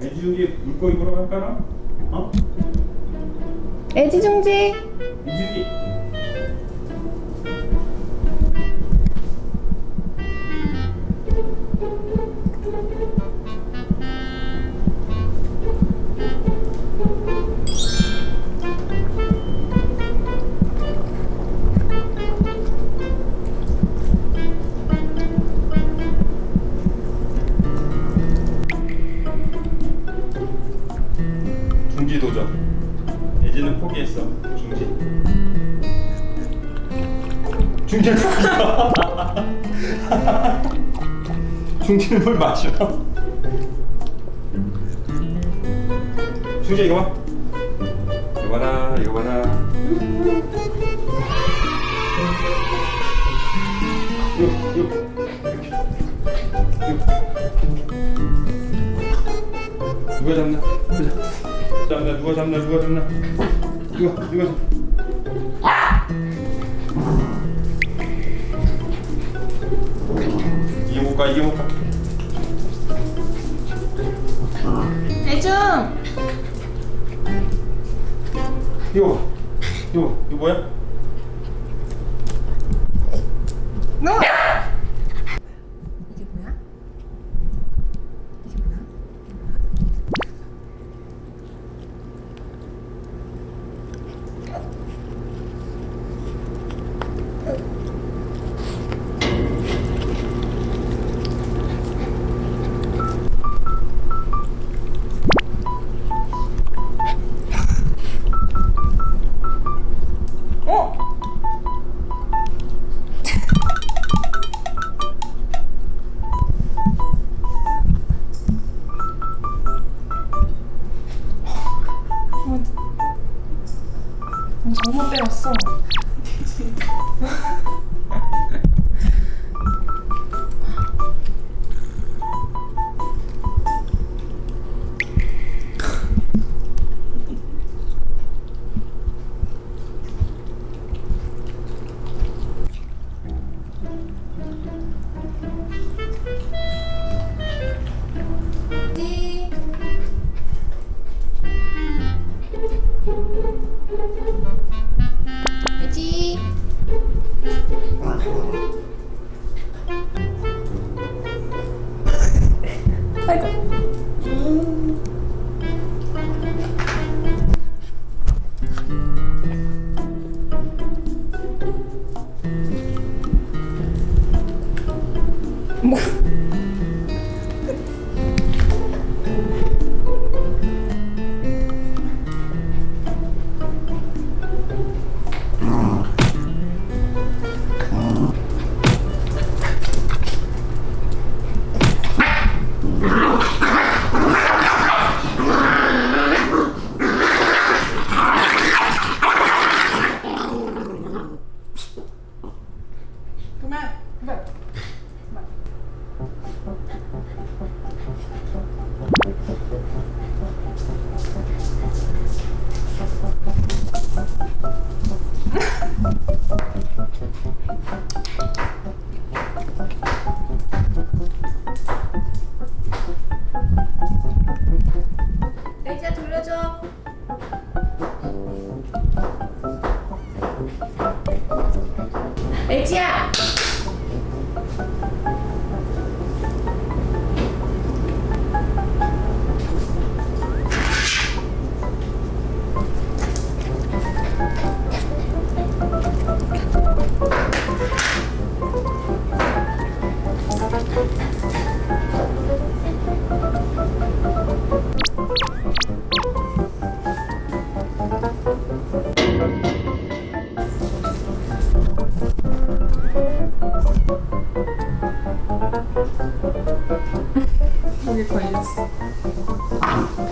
애지중지 물고기 보러 갈까나? 어? 애지중지 애지중지 예지는 포기했어. 중지 도전. 중지는 물 마셔. 중지 이거 봐. 이거 봐라, 이거 봐라. 이거, 이거. 누가 잡나? 잡나? 누가 잡나? 누가 잡나? 누가 누가? 이게 뭘까? 애중 이거 봐. 이거 봐. 이거 뭐야? 너 バイバもう。回家。qualquer coisa.